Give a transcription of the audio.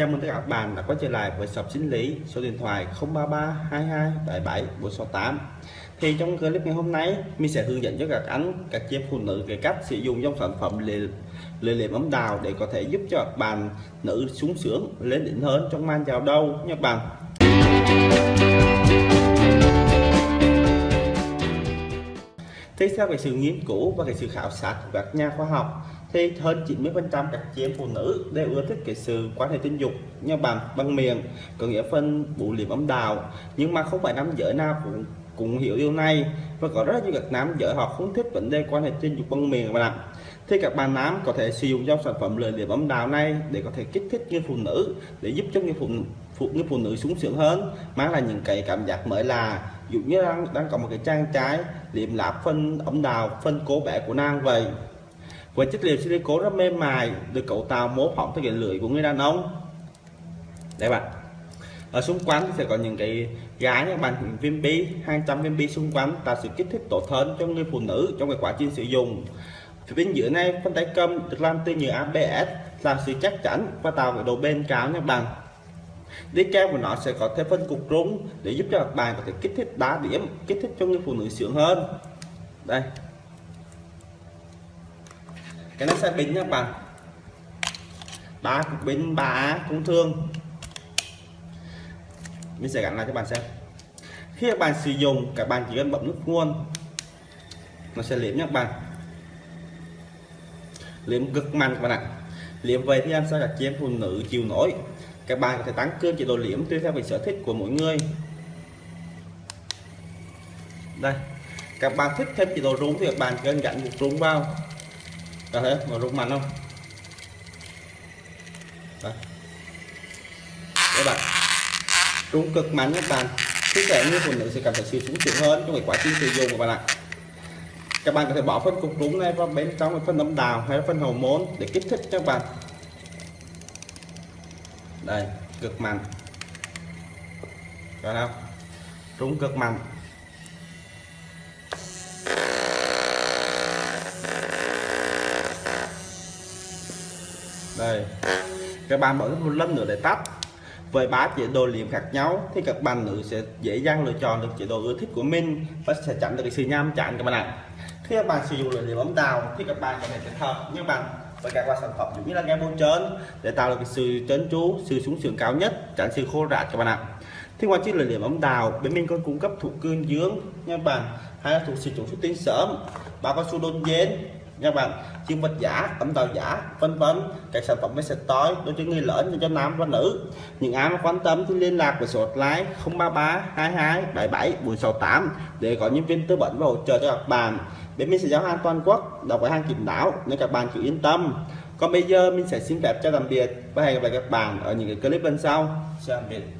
Chào mừng tất cả các bạn đã quay trở lại với shop sinh lý. Số điện thoại 033 22 77 468 thì trong clip ngày hôm nay, mình sẽ hướng dẫn cho các anh, các chị phụ nữ về cách sử dụng dòng sản phẩm lề lề liệm ấm đào để có thể giúp cho các bạn nữ sung sướng, lên đỉnh hơn trong man chào đâu nha các bạn. Thì theo cái sự nghiên cứu và cái sự khảo sát của các nhà khoa học, thì hơn 90 phần trăm các chị em phụ nữ đều ưa thích cái sự quan hệ tình dục như bằng bằng miệng, có nghĩa phân bụ liệm âm đào nhưng mà không phải nam giới nào cũng cũng hiểu điều này, và có rất nhiều các nam giới họ không thích vấn đề quan hệ tình dục bằng miệng mà bạn thì các bạn nam có thể sử dụng dòng sản phẩm lợi liệm âm đào này để có thể kích thích người phụ nữ, để giúp cho người phụ phụ, người phụ nữ sung sướng hơn, mang lại những cái cảm giác mới là dụ như đang, đang có một cái trang trái liệm lạp phân ống đào phân cố bẻ của nang vậy. Với chất liệu silicone rất mềm mại được cấu tạo mô phỏng theo cái lưỡi của người đàn ông. Đây bạn. Ở xung quanh sẽ có những cái gái các bạn viên bi 200 viên bi xung quanh tạo sự kích thích tốt hơn cho người phụ nữ trong cái quá trình sử dụng. Phía bên dưới này phân tay cầm được làm từ nhựa ABS làm sự chắc chắn và tạo cái độ bền cao nha bạn đế cao của nó sẽ có thêm phân cục rung để giúp cho mặt bàn có thể kích thích đá điểm, kích thích cho người phụ nữ sướng hơn. Đây. Cái nó sẽ bình nha các bạn. Ba cục bình ba cũng thương. Mình sẽ gắn lại cho bạn xem. Khi các bạn sử dụng, các bạn chỉ cần bấm nút nguồn. Nó sẽ liếm nha các bạn. Liếm cực mạnh các bạn ạ. Liếm về thì em sẽ là chiếm phụ nữ chịu nổi? Các bạn có thể tăng cường chế độ liếm tùy theo về sở thích của mỗi người. Đây, các bạn thích thêm chế độ rung thì các bạn cần gắn một rung vào. Có thể mà rung mạnh không? Đây. các bạn, rung cực mạnh các bạn. Khi thể như phụ nữ sẽ cảm thấy sự sung sướng hơn trong cái quá trình sử dụng của bạn ạ. Các bạn có thể bỏ phân cục rung này vào bên trong phân âm đào hay phân hậu môn để kích thích các bạn đây, cực mạnh. Rồi không trúng cực mạnh. Đây, các bạn mở một lần nữa để tắt. Với ba chế độ liệm khác nhau thì các bạn nữ sẽ dễ dàng lựa chọn được chế độ ưa thích của mình và sẽ chặn được cái sự nham chán các bạn ạ. Khi các bạn sử dụng liệm ấm đào thì các bạn có thể kết hợp như bạn với các loại sản phẩm giống như là game bôi trơn để tạo được cái sự trấn tru sự xuống sướng cao nhất, tránh sự khô rạt các bạn ạ. Thì ngoài chiếc liệm ấm đào, bên mình còn cung cấp thủ cương dưỡng nha bạn, hay là thuộc sử dụng xuất tinh sớm bao cao su đôn dến nha bạn chiên vật giả tấm tàu giả, vân vân. Các sản phẩm mới sẽ tối đối với người lớn cho nam và nữ. Những ai mà quan tâm thì liên lạc với số hotline 033 22 77 468 để có nhân viên tư vấn và hỗ trợ cho các bạn. Bên mình sẽ giao hàng toàn quốc, đọc với hàng kiểm đáo nên các bạn cứ yên tâm. Còn bây giờ mình sẽ xin phép cho tạm biệt và hẹn gặp lại các bạn ở những cái clip bên sau. Xin tạm biệt.